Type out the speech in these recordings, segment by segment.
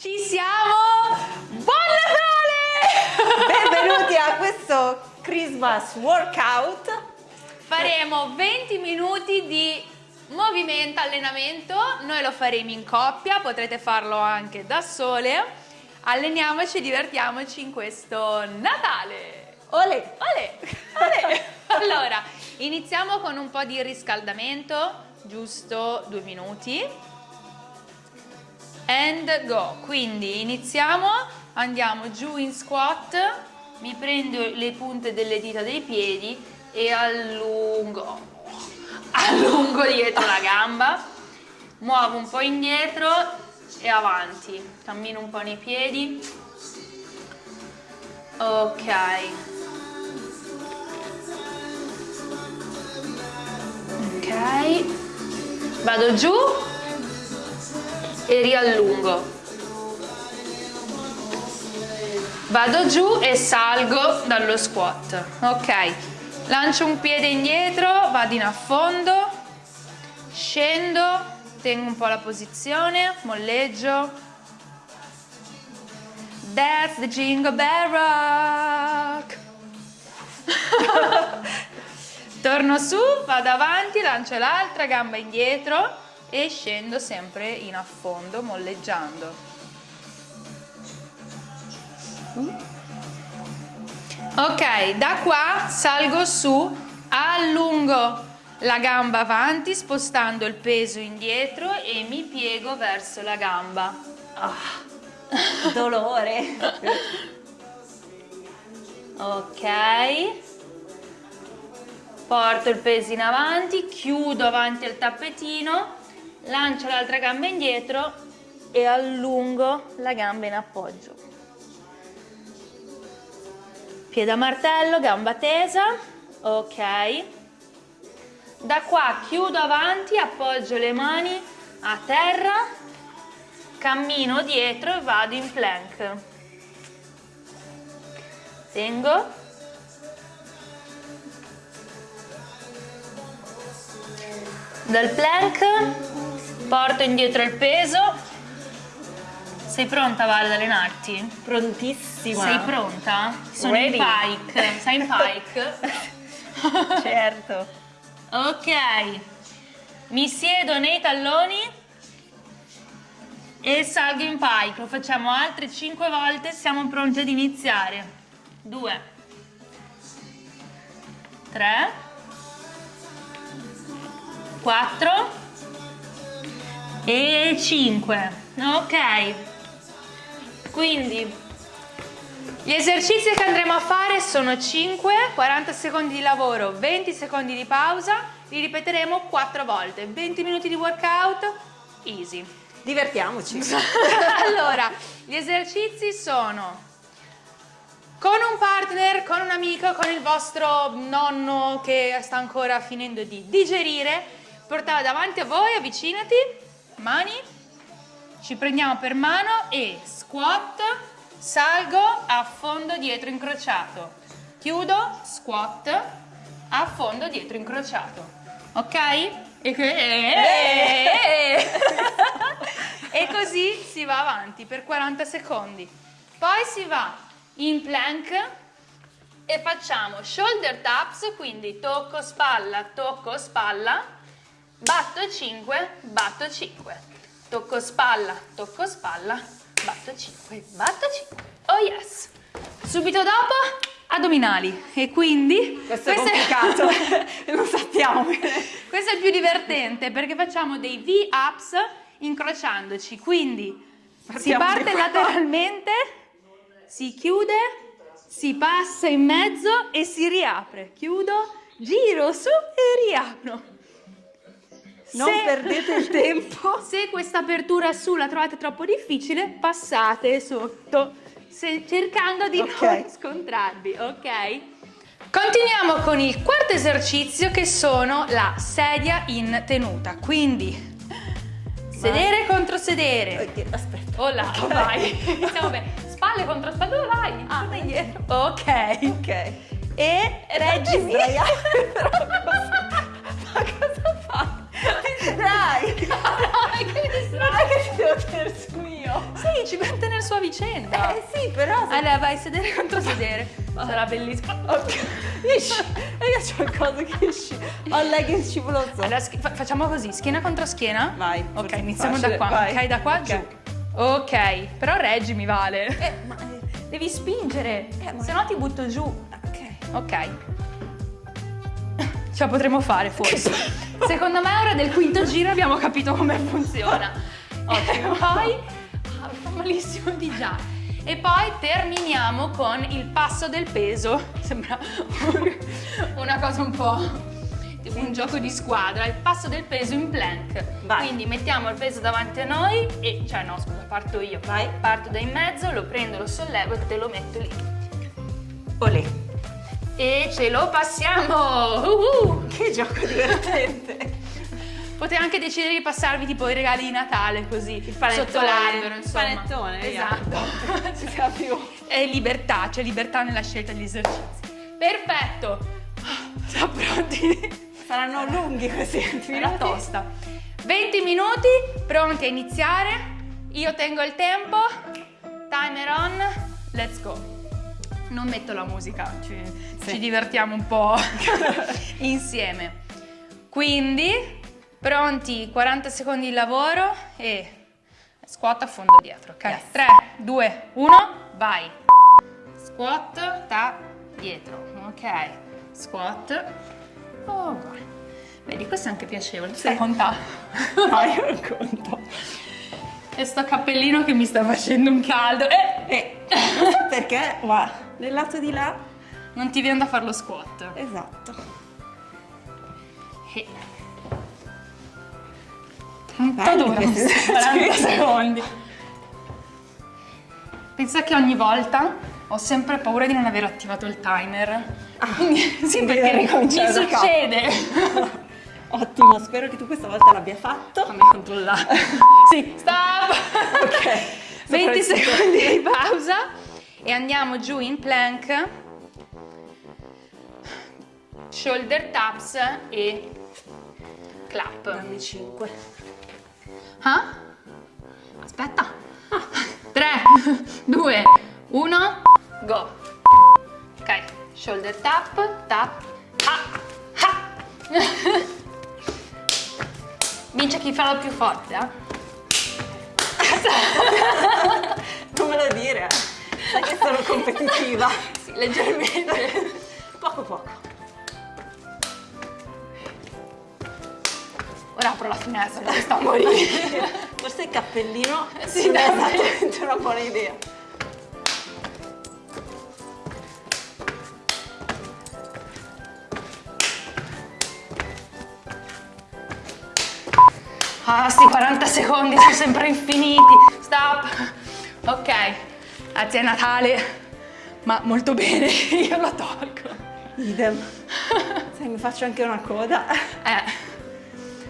Ci siamo! Buon Natale! Benvenuti a questo Christmas workout. Faremo 20 minuti di movimento, allenamento. Noi lo faremo in coppia, potrete farlo anche da sole. Alleniamoci e divertiamoci in questo Natale! Ole! Ole! Ole! Allora, iniziamo con un po' di riscaldamento, giusto due minuti and go. Quindi iniziamo, andiamo giù in squat, mi prendo le punte delle dita dei piedi e allungo, allungo dietro la gamba, muovo un po' indietro e avanti, cammino un po' nei piedi, ok. Ok, vado giù e riallungo. Vado giù e salgo dallo squat. Ok, lancio un piede indietro, vado in affondo, scendo, tengo un po' la posizione, molleggio. That's the jingle bell rock. Torno su, vado avanti, lancio l'altra gamba indietro e scendo sempre in affondo molleggiando. Ok, da qua salgo su, allungo la gamba avanti spostando il peso indietro e mi piego verso la gamba. Oh, dolore! ok, porto il peso in avanti, chiudo avanti al tappetino lancio l'altra gamba indietro e allungo la gamba in appoggio. Piede a martello, gamba tesa, ok. Da qua chiudo avanti, appoggio le mani a terra, cammino dietro e vado in plank. Tengo. Dal plank Porto indietro il peso. Sei pronta Vale ad allenarti? Prontissima. Sei pronta? Sono Ready. in pike. Sei in pike? certo. ok. Mi siedo nei talloni e salgo in pike. Lo facciamo altre 5 volte. Siamo pronti ad iniziare. 2 3 4 e 5 ok. Quindi gli esercizi che andremo a fare sono 5 40 secondi di lavoro 20 secondi di pausa li ripeteremo 4 volte. 20 minuti di workout easy. Divertiamoci. Allora gli esercizi sono con un partner, con un amico, con il vostro nonno che sta ancora finendo di digerire, portalo davanti a voi, avvicinati mani, ci prendiamo per mano e squat, salgo, affondo dietro incrociato, chiudo, squat, affondo dietro incrociato, ok? E, e così si va avanti per 40 secondi. Poi si va in plank e facciamo shoulder taps, quindi tocco spalla, tocco spalla, batto 5, batto 5, tocco spalla, tocco spalla, batto 5, batto 5, oh yes! Subito dopo addominali. E quindi... Questo è complicato, lo sappiamo. Questo è il più divertente perché facciamo dei V-ups incrociandoci, quindi Partiamo si parte lateralmente, si chiude, si passa in mezzo e si riapre, chiudo, giro su e riapro. Non se, perdete il tempo. Se questa apertura su la trovate troppo difficile, passate sotto, se, cercando di okay. non scontrarvi, ok? Continuiamo con il quarto esercizio che sono la sedia in tenuta, quindi sedere vai. contro sedere. Okay, aspetta. Oh là, okay. vai. Bene. Spalle contro spalle, dove vai? Ah, indietro. Ok. Ok. E reggimi. sua vicenda. Eh sì, però... se- Allora, vai sedere contro sedere. Sarà bellissimo. Ok. Esci. E io c'ho il coso che esci. Ho il legging scivoloso. Allora, fa- facciamo così, schiena contro schiena. Vai, Ok, iniziamo facile, da qua. vai. Ok, da qua Ok. giù. Ok, però reggi mi vale. Eh, ma... eh, Devi spingere, Eh, ma- se no ti butto giù. Ok. Ok. Ce la potremo fare forse. Secondo me ora del quinto giro abbiamo capito come funziona. Ottimo. Poi malissimo di già. E poi terminiamo con il passo del peso. Sembra un- una cosa un po' un gioco di squadra. Il passo del peso in plank. Vai. Quindi mettiamo il peso davanti a noi e cioè no, scusa, parto io. Vai. Parto da in mezzo, lo prendo, lo sollevo e te lo metto lì. Olè. E ce lo passiamo! Uh-uh. Che gioco divertente. Potete anche decidere di passarvi tipo i regali di Natale così panettone, sotto l'albero, il panettone. Esatto. Si sa più. È libertà, c'è libertà nella scelta degli esercizi. Perfetto! Siamo pronti? Saranno lunghi questi 20 Era minuti. tosta. 20 minuti, pronti a iniziare. Io tengo il tempo. Timer on. Let's go. Non metto la musica, ci, Sì. ci divertiamo un po' insieme. Quindi, pronti, 40 secondi di lavoro e squat a fondo dietro, ok? Yes. 3, 2, 1, vai. Squat da dietro, ok? Squat. Oh, vai. Vedi, questo è anche piacevole. Tu stai contando? No, io non conto. E sto cappellino che mi sta facendo un caldo. Eh, Eh, non so perché, ma nel lato di là... non ti viene da fare lo squat. Esatto. Eh. Belli dura questi questi 40 esercizi. secondi? Pensa che ogni volta ho sempre paura di non aver attivato il timer. Quindi, sì, perché mi succede. Ottimo, spero che tu questa volta l'abbia fatto. Fammi controllare. sì, stop! Ok. 20 Soprattutto- secondi di pausa e andiamo giù in plank. Shoulder taps e clap. Dammi 5. Ah? Aspetta. 3, 2, 1, go. Ok, shoulder tap, tap, ha, ha. Vince chi fa lo più forte, eh? Non me lo dire. Sai che sono competitiva. Sì, leggermente. apro la finestra perché sto a morire. Forse il cappellino Sì, non è esattamente una buona idea. Ah, sti 40 secondi sono sempre infiniti. Stop. Ok, grazie a Natale, ma molto bene, io lo tolgo. Idem. Sai, mi faccio anche una coda. Eh,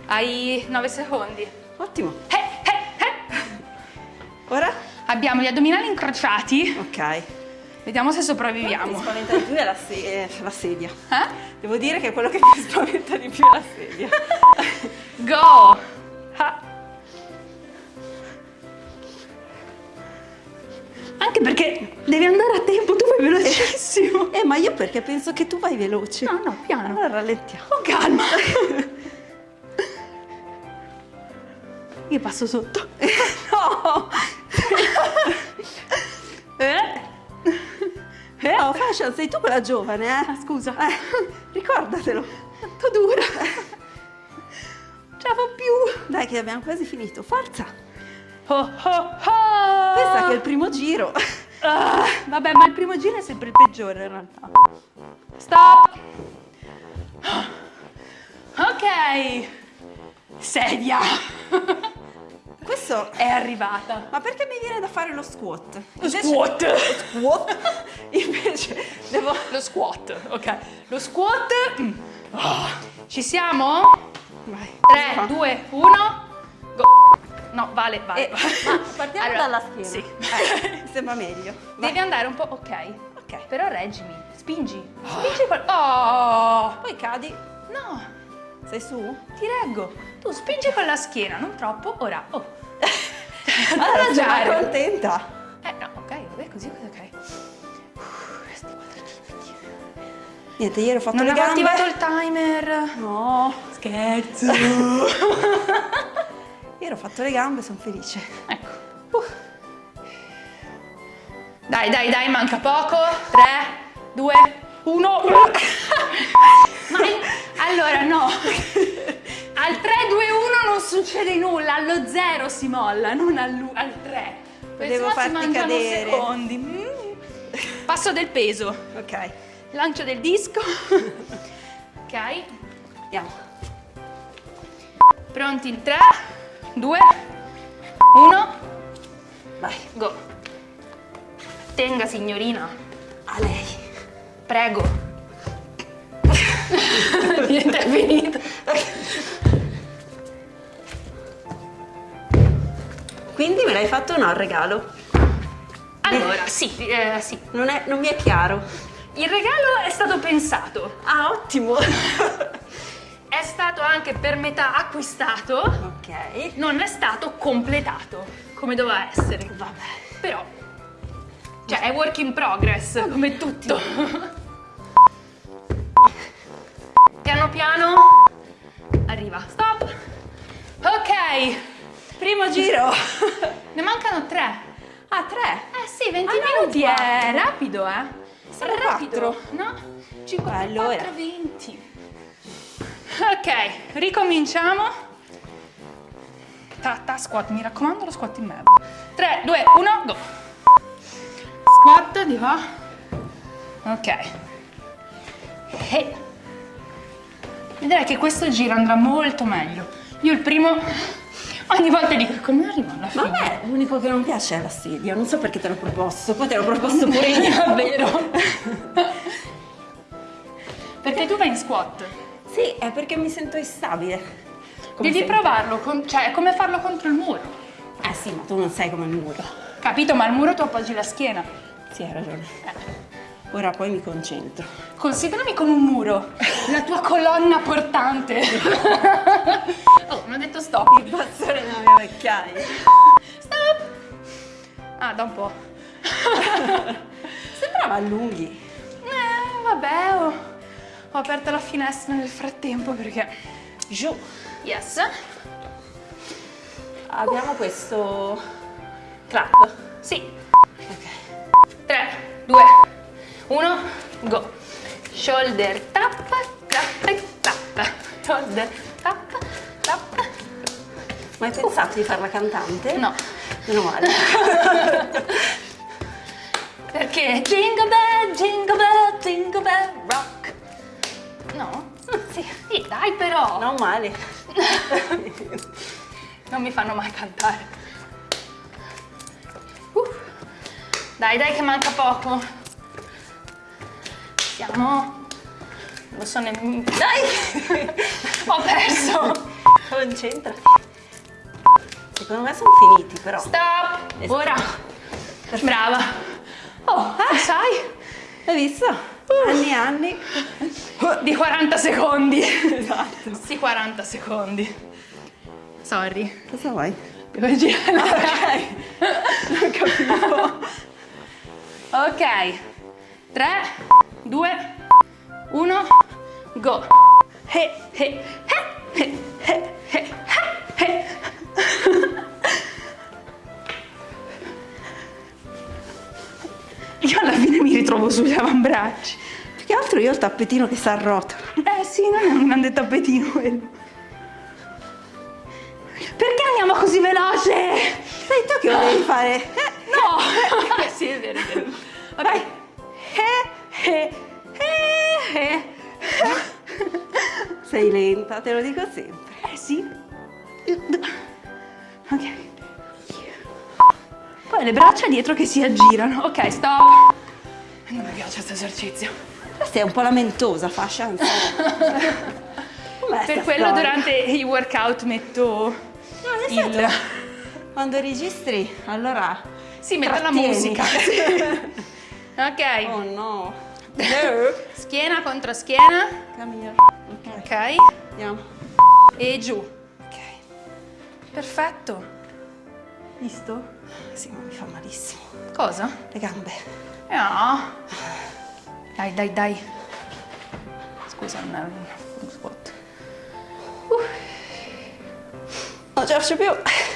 hai 9 secondi. Ottimo. Eh, eh, eh. Ora? Abbiamo gli addominali incrociati, Ok. vediamo se Mi sopravviviamo. spaventa di più è la, se- eh, la sedia. Eh? Devo dire che quello che mi spaventa di più è la sedia. Go! Ah. Anche perché devi andare a tempo, tu vai velocissimo. Eh, ma io perché penso che tu vai veloce. No, no, piano. Allora rallentiamo. Oh, calma. Io passo sotto. No! Eh? Eh? Oh, Fashion, sei tu quella giovane, eh? Ah, scusa. Eh, ricordatelo. Quanto dura? Ce la fa più. Dai che abbiamo quasi finito. Forza! Oh, oh, oh. Pensa che è il primo giro. Ah, vabbè, ma il primo giro è sempre il peggiore in realtà. Stop. Ok. Sedia. Questo... È arrivata. Ma perché mi viene da fare lo squat? Squat. Squat? Invece devo... Lo squat, ok. Lo squat. Ah. Ci siamo? Vai. 3, 2, 1, go. No, vale, vale. Eh, ma partiamo Allora, dalla schiena. Sì. Eh, sembra meglio. Vai. Devi andare un po', ok. Ok. Però reggimi, spingi. Spingi quel... Oh! Poi cadi. No, Sei su? ti reggo. Tu spingi con la schiena, non troppo. Ora, oh. Allora sono Mangiare. contenta. Eh no, ok, vabbè, così, così, ok. Niente, ieri ho fatto Non le avevo gambe. attivato il timer. No, Scherzo. ieri ho fatto le gambe, sono felice. ecco. Uh. Dai, dai, dai, manca poco. 3, 2, 1. Ma allora no. Al 3, 2, 1 non succede nulla, allo 0 si molla, non al, al 3. Volevo si farti cadere. secondi. Mm. Passo del peso. Ok, Lancio del disco. ok. andiamo. Pronti in 3, 2, 1. Vai, Go. Tenga signorina. a lei. Prego. Niente, è finito. Quindi me l'hai fatto o no il regalo? Allora, sì, eh, sì. Non, è- non mi è chiaro. Il regalo è stato pensato. Ah, ottimo. È stato anche per metà acquistato. ok. Non è stato completato, come doveva essere. Vabbè. Però, cioè, è work in progress, come tutto. Piano piano. Arriva. Stop. Ok. Primo giro. Ne mancano tre. Ah, tre. Eh sì, 20 Ah, no, minuti è quattro. rapido, eh. Sono rapido, no? 54, Allora. 20. Ok, ricominciamo. Ta, ta, squat, mi raccomando lo squat in merda. 3, 2, 1, go. Squat di qua. Ok. E vedrai che questo giro andrà molto meglio. Io il primo ogni volta dico come arrivo alla fine. me l'unico che non piace è la sedia. Non so perché te l'ho proposto. Poi te l'ho proposto pure io. Davvero? Perché tu vai in squat. Sì, è perché mi sento instabile. Come Devi sempre. provarlo, con- cioè è come farlo contro il muro. Eh sì, ma tu non sei come il muro. Capito? Ma al muro tu appoggi la schiena. Sì, hai ragione. Eh. Ora poi mi concentro. Considerami come un muro, la tua colonna portante. oh, non ho detto stop. Il bastone della mia vecchiaia. Stop! Ah, da un po'. Sembrava allunghi. Eh, vabbè, ho, ho aperto la finestra nel frattempo perché... Giù. Yes. Abbiamo questo clap. Sì. Ok. 3, 2, 1, go. Shoulder tap, tap, tap. Shoulder tap, tap. Ma hai pensato di farla cantante? No, Meno male. perché jingle bell, jingle bell, jingle bell rock. No? sì. Sì, dai però. Non male. Non mi fanno mai cantare. Uh. Dai, dai che manca poco. Siamo... Lo so nemmeno... Dai! Ho perso. Concentrati. Secondo me sono finiti però. Stop! Esatto. Ora! Brava! Oh, sai? Hai visto? Anni e anni. Di 40 secondi! Esatto. Sì, 40 secondi. Sorry. Cosa vuoi? Devo girare. Non capivo. Ok. 3, 2, 1, go. He, he, he, he, he, he, he, he. Io alla fine mi ritrovo sugli avambracci. Più che altro io ho il tappetino che si arrotola. Eh sì, non è un grande tappetino quello. Perché andiamo così veloce? Sei tu che volevi fare? Eh, No! sì, è vero, è vero. Vai. Eh, eh, eh, eh. Sei lenta, te lo dico sempre. Eh sì. Ok. Poi le braccia dietro che si aggirano. Ok, stop. Non mi piace questo esercizio. Questa è un po' lamentosa, fa chance. Com'è Per quello storia? durante i workout metto No, nel il... quando registri, allora... Sì, metto la musica. ok. Oh no. Schiena contro schiena. Camilla. Ok, Ok. andiamo. E giù. Ok. Perfetto. Visto? Sì. Mi fa malissimo. Cosa? Le gambe. No. Dai, dai, dai. Scusa, non era un squat. Non ce la faccio più.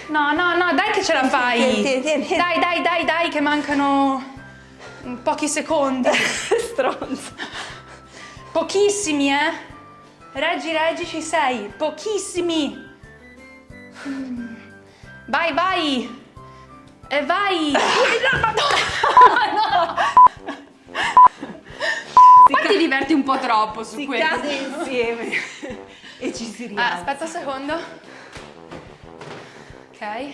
No, no, no, dai che ce la fai. Tieni, tieni, tieni. Dai, dai, dai, dai, che mancano pochi secondi. Stronzo. Pochissimi, eh. Reggi, reggi, ci sei. Pochissimi. Mm. Vai, vai. E vai. No, Madonna. Poi ti diverti un po' troppo su Si questo. cade insieme e ci si Ah, rialza. aspetta un secondo. Ok.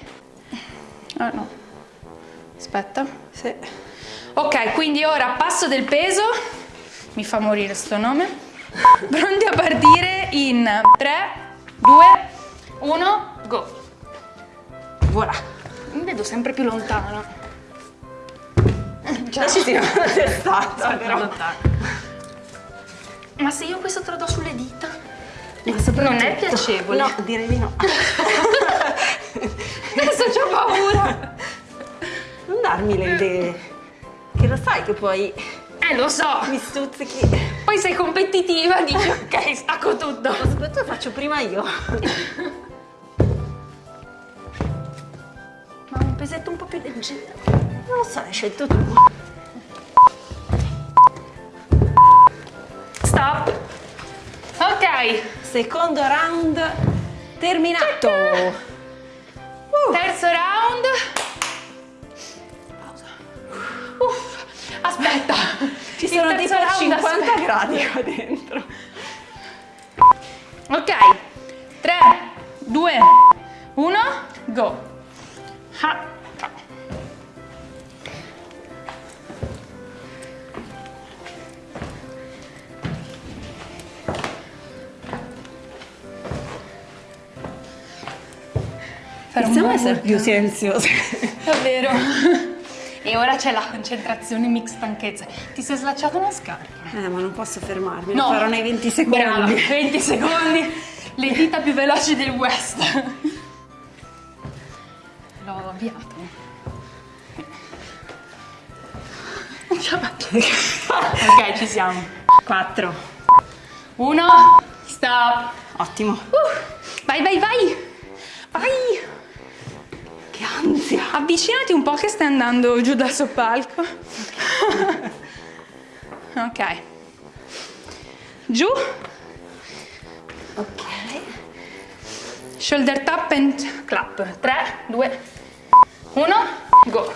Ah no. Aspetta. Sì. Ok, quindi ora passo del peso. Mi fa morire sto nome. Pronti a partire in 3, 2, 1, go. Voilà. Mi vedo sempre più lontano. Già ci tiriamo la testata, però. Ma se io questo te lo do sulle dita? Non è piacevole. No, direi di no. Adesso ho paura. Non darmi le idee. Lo sai che poi Eh, lo so. mi stuzzichi. Poi sei competitiva, dici ok, stacco tutto. Ma soprattutto faccio prima io. Ma un pesetto un po' più leggero. Non lo so, hai scelto tu. Stop. Ok, Secondo round terminato. terzo round. Ci sono round, 50 aspetta. gradi qua dentro. Ok, 3, 2, 1, go. Ha. Buon essere più silenziosi. Davvero. E ora c'è la concentrazione mix stanchezza. Ti sei slacciato una scarpa? Eh, ma non posso fermarmi. No. Lo farò nei 20 secondi. Brava, 20 secondi. Le dita più veloci del West. L'ho avviato. Ce la faccio. ok, ci siamo. 4. Uno, stop. Ottimo. Uh, vai, vai, vai. Vai. Che ansia. Avvicinati un po' che stai andando giù dal soppalco. ok. Giù. Ok. Shoulder tap and clap. 3, 2, 1, go.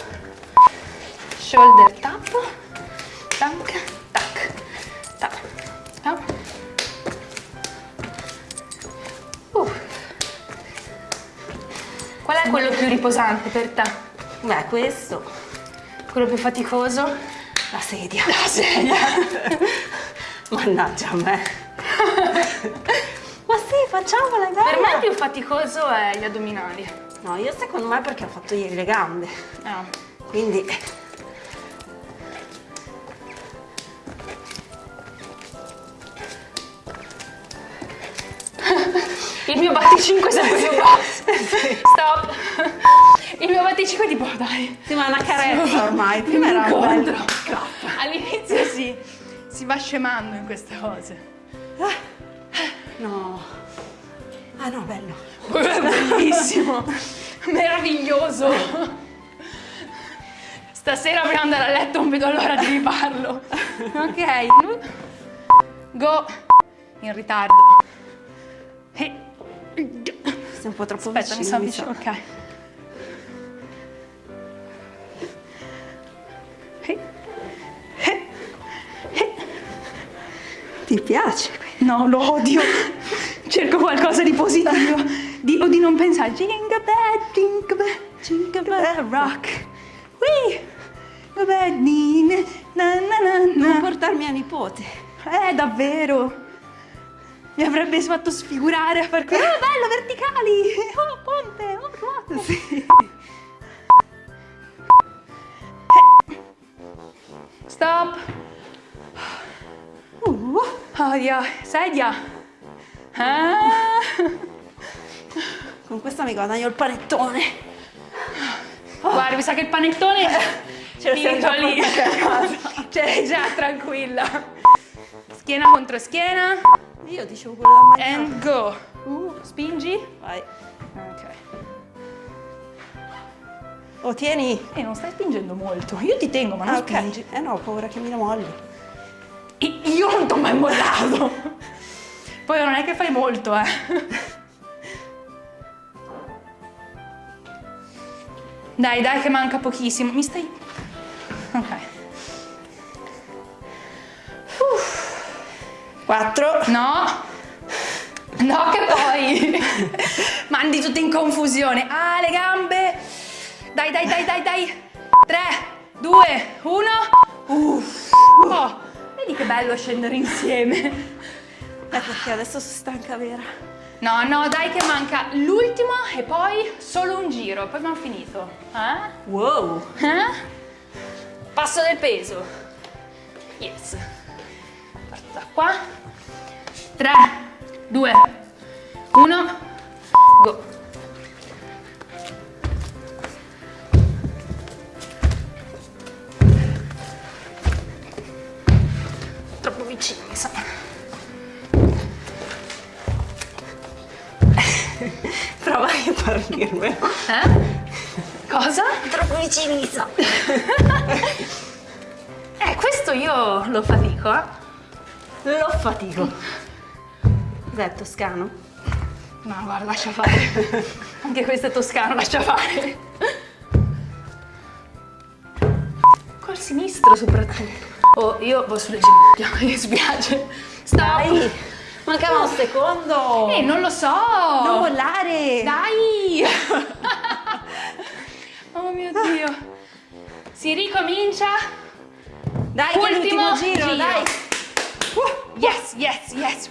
Shoulder tap. Tac, tac, tac, tac. Qual è quello più riposante per te? Beh, questo. Quello più faticoso? La sedia. La sedia. Mannaggia a me. Ma sì, facciamola, dai. Per me il più faticoso è gli addominali. No, io secondo me perché ho fatto ieri le gambe. Ah. Quindi Il mio batticinque è sempre più basso. Stop. Il mio batticinque è tipo, dai. sì, ma è una carezza ormai. Prima era un bel. All'inizio si, si va scemando in queste cose. No. Ah no, bello. Bellissimo. Meraviglioso. Stasera prima di andare a letto non vedo l'ora di rifarlo. Ok. Go. In ritardo. Sei un po' troppo Aspetta, mi vicino. mi sa. avvicinando. Ok. Ti piace? No, lo odio. Cerco qualcosa di positivo. Di, o di non pensare. Jingle bell, jingle bell, jingle bell rock. Whee! Din, na na na Non portarmi a nipote. Eh, davvero. Mi avrebbe fatto sfigurare a far quello. Oh, bello, verticali. Oh, ponte. Oh, ruote. Sì. Stop. Uh, Oh, Dio. Sedia. Ah. con questa mi guadagno il panettone. Guarda, mi sa che il panettone Ce lo siamo lì. casa. Cioè, già, tranquilla. Schiena contro schiena. Io dicevo quello da mangiare. And go. Uh, spingi. Vai. Ok. Oh, tieni. E non stai spingendo molto. Io ti tengo, ma non Ah, ok. spingi. Eh no, ho paura che mi la molli. I- Io non ti ho mai mollato. Poi non è che fai molto, eh. Dai, dai, che manca pochissimo. Mi stai. Ok. Quattro. No. No, che poi mandi tutto in confusione. Ah, le gambe. Dai, dai, dai, dai, dai. 3, 2, 1. Uff. Oh, vedi che bello scendere insieme. Ecco che adesso sono stanca vera. No, no, dai che manca l'ultimo e poi solo un giro, poi abbiamo finito. Eh? Wow. Eh? Passo del peso. Yes. Parto da qua. 3, 2, 1, go. Troppo vicino, mi sa. Prova a parlarmelo. Eh? Cosa? Troppo vicini mi sa. Eh, questo io lo fatico, eh. Lo fatico. Cos'è toscano? No, guarda, lascia fare. Anche questo è toscano, lascia fare. Col sinistro soprattutto. Oh, io vado sulle ginocchia, mi spiace. Stop. Dai. Mancava un secondo. Eh, non lo so. Non mollare. Dai. oh mio Dio. Si ricomincia. Dai, Ultimo l'ultimo giro, giro. dai. Yes, yes, yes.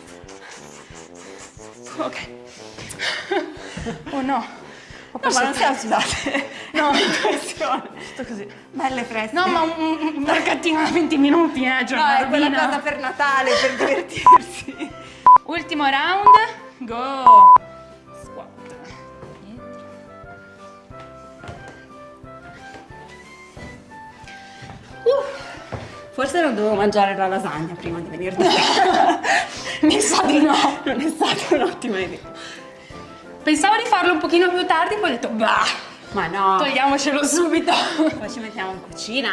Ok. Oh no. Ho No, ma non siamo sudate. No, Impressione. tutto così. Belle fresche. No, ma un, un, mercatino da 20 minuti, eh, No, giornata è quella cosa per Natale, per divertirsi. Ultimo round. Go. Squat. Forse non dovevo mangiare la lasagna prima di venire da te. Mi sa di no. Non è stata un'ottima idea. Pensavo di farlo un pochino più tardi, poi ho detto, bah, Ma no. togliamocelo subito. Poi ci mettiamo in cucina.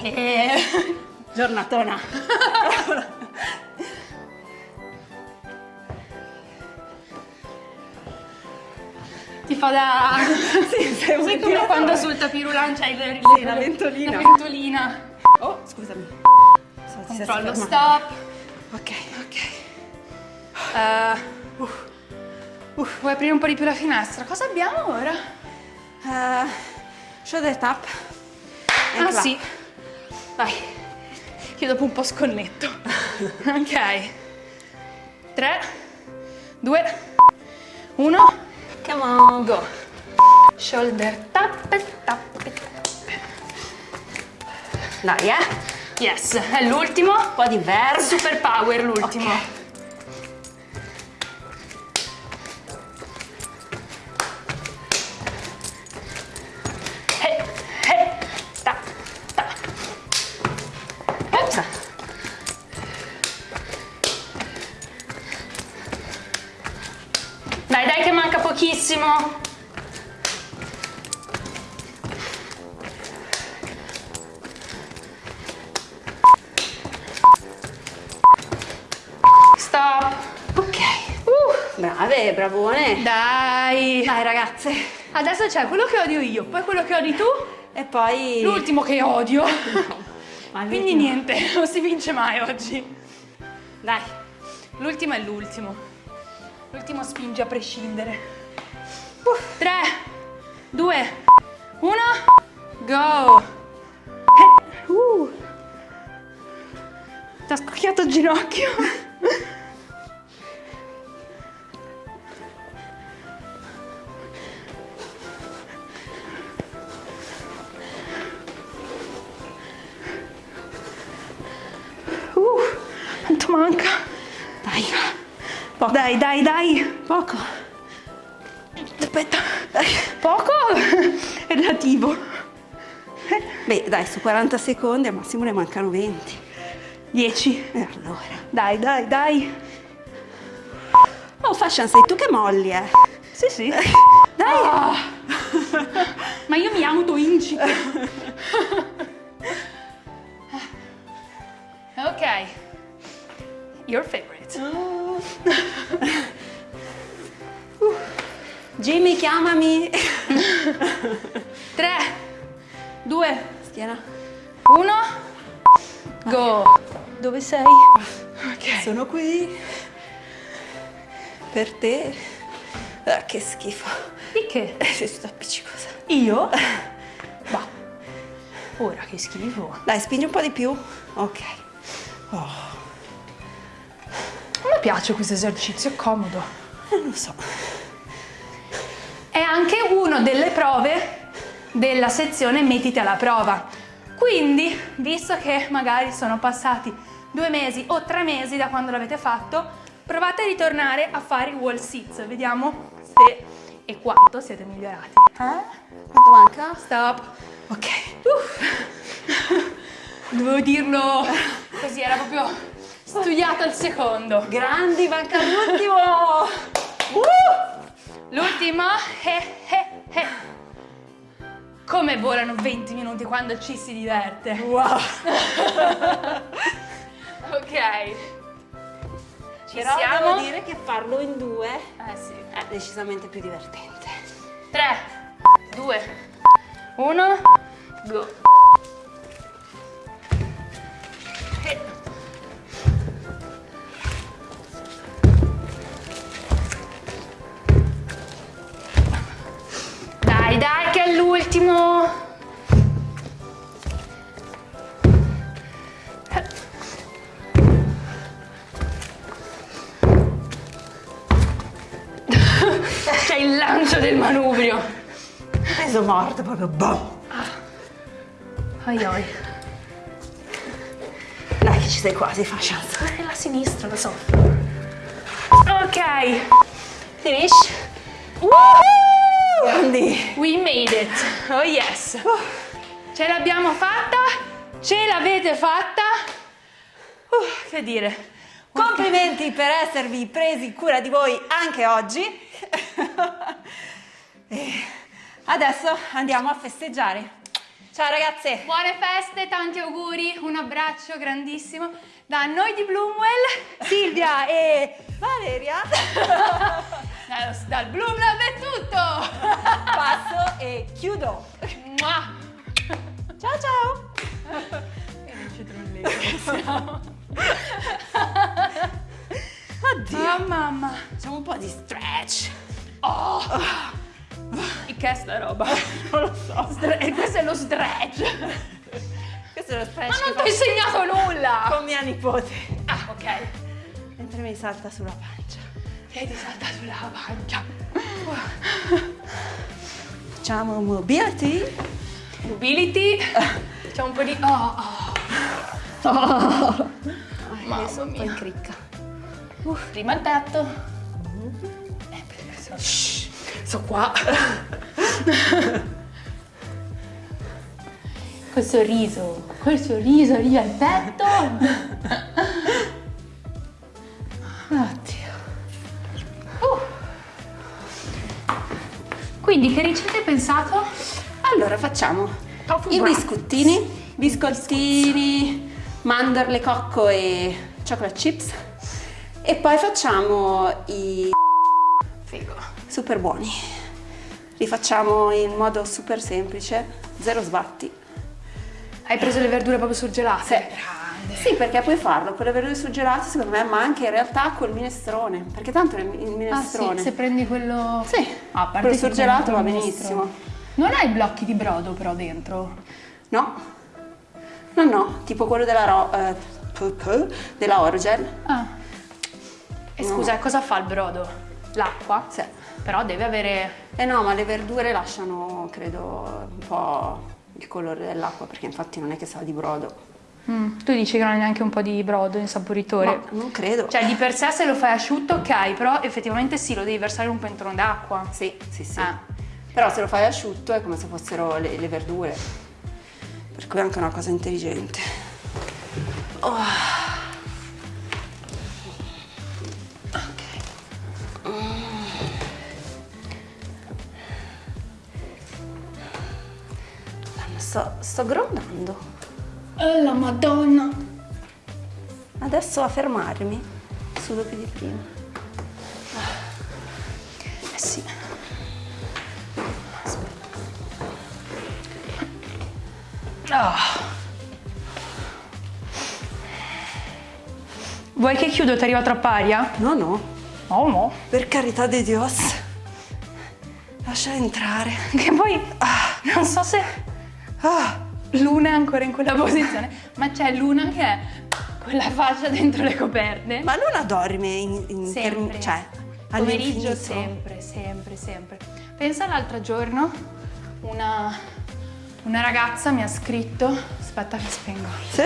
E... Giornatona. Ti fa da... sì, sei Sai come quando sul tapirulan c'hai il- Sì, la ventolina. La ventolina. Oh, scusami. So, Controllo, stop. Ok. Ok. Uh, uff, vuoi aprire un po' di più la finestra? Cosa abbiamo ora? Uh, shoulder tap. and ah clap. sì. Vai. Io dopo un po' sconnetto. ok. 3, 2, 1, Come on. go. Shoulder tap, tap, tap. Dai, eh. Yes, è l'ultimo. Un po' di verso. Super power l'ultimo. Ok. Adesso c'è quello che odio io, poi quello che odi tu, E poi... l'ultimo che odio. Ma Quindi niente, non si vince mai oggi. Dai. L'ultimo è l'ultimo. L'ultimo spinge a prescindere. 3, 2, 1, go! Uh. Ti ha scocchiato il ginocchio. Dai. Dai, dai. Poco. aspetta. Poco? Relativo. Beh, dai, su 40 secondi al massimo ne mancano 20. 10. E allora. Dai, dai, dai. Oh, Fashion, sei tu che molli, eh. Sì, sì. Dai. Ah. Ma io mi autoincito. ok. Chiamami. 3, 2, Schiena. 1. Go. Dove sei? Ok. Sono qui. Per te. Ah, che schifo. Di che? Sei tutta appiccicosa. Io? Bah. Ora che schifo. Dai, spingi un po' di più. Ok. A me piace questo esercizio, è comodo. Non lo so. È anche una delle prove della sezione mettiti alla prova. Quindi, visto che magari sono passati due mesi o tre mesi da quando l'avete fatto, provate a ritornare a fare i wall sits. Vediamo se e quanto siete migliorati. Eh? Quanto manca? Stop. Ok. Dovevo dirlo così, era proprio studiato al secondo. Grandi, manca l'ultimo. L'ultimo, eh, eh, eh. Come volano 20 minuti quando ci si diverte. Wow. Ok. Ci Però siamo? devo dire che farlo in due sì. è decisamente più divertente. 3, 2, 1, go. L'ultimo. C'è il lancio del manubrio. Peso morto, proprio boom. Oi oi. Dai che ci sei quasi, fa chance. È la sinistra, lo so. Ok. Finish. Grandi. We made it. Oh yes. Ce l'abbiamo fatta. Ce l'avete fatta. Uh, che dire. Complimenti per esservi presi cura di voi anche oggi. Adesso andiamo a festeggiare. Ciao ragazze. Buone feste, tanti auguri, un abbraccio grandissimo da noi di Bloomwell. Silvia e Valeria. Dal, dal Bloom Lab è tutto. Passo e chiudo. Mua. Ciao ciao. Che non ci trollete. Oddio. Oh mamma. Facciamo un po' di stretch. Oh. E che è sta roba? Non lo so. Stre- e questo è lo stretch. Questo è lo stretch Ma non ti ho insegnato nulla. con mia nipote. Ah, ok. Mentre mi salta sulla pancia. E ti salta sulla pancia. Facciamo mobility. Mobility. C'è un po' di... Oh, oh. Mamma sono un po' in cricca. Prima il petto. Eh, perché sono... Shh, sono qua. Col sorriso, col sorriso arriva il petto. Allora facciamo i biscottini, biscottini, mandorle, cocco e chocolate chips e poi facciamo i Figo. super buoni. Li facciamo in modo super semplice, zero sbatti. Hai preso le verdure proprio surgelate? Sì. Sì, perché puoi farlo con le verdure surgelate secondo me, ma anche in realtà col minestrone, perché tanto il il Ah minestrone... sì, se prendi quello... Sì, Ah, a parte quello surgelato va benissimo. Non hai blocchi di brodo però dentro? No? No, no, tipo quello della, ro- eh, della Orogel. Ah. E No. scusa, cosa fa il brodo? L'acqua? Sì. Però deve avere... Eh no, ma le verdure lasciano, credo, un po' il colore dell'acqua, perché infatti non è che sa di brodo. Mm, tu dici che non è neanche un po' di brodo insaporitore. Ma non credo. Cioè di per sé se lo fai asciutto ok, però effettivamente sì, lo devi versare in un pentolone d'acqua. Sì, sì, sì. Ah. Però se lo fai asciutto è come se fossero le, le verdure. Per cui è anche una cosa intelligente. Oh. Mm. Sto, sto grondando. Oh la madonna! Adesso a fermarmi. Sudo più di prima. Ah. Vuoi che chiudo? Ti arriva troppa aria? No, no. Oh no. Per carità di Dios. Lascia entrare. Che poi ah, non so se Ah, Luna è ancora in quella posizione, ma c'è Luna che è con la faccia dentro le coperte. ma Luna dorme in, in Sempre. term- cioè, Pomeriggio sempre, sempre, sempre. Pensa l'altro giorno una, una ragazza mi ha scritto, aspetta che spengo. Sì?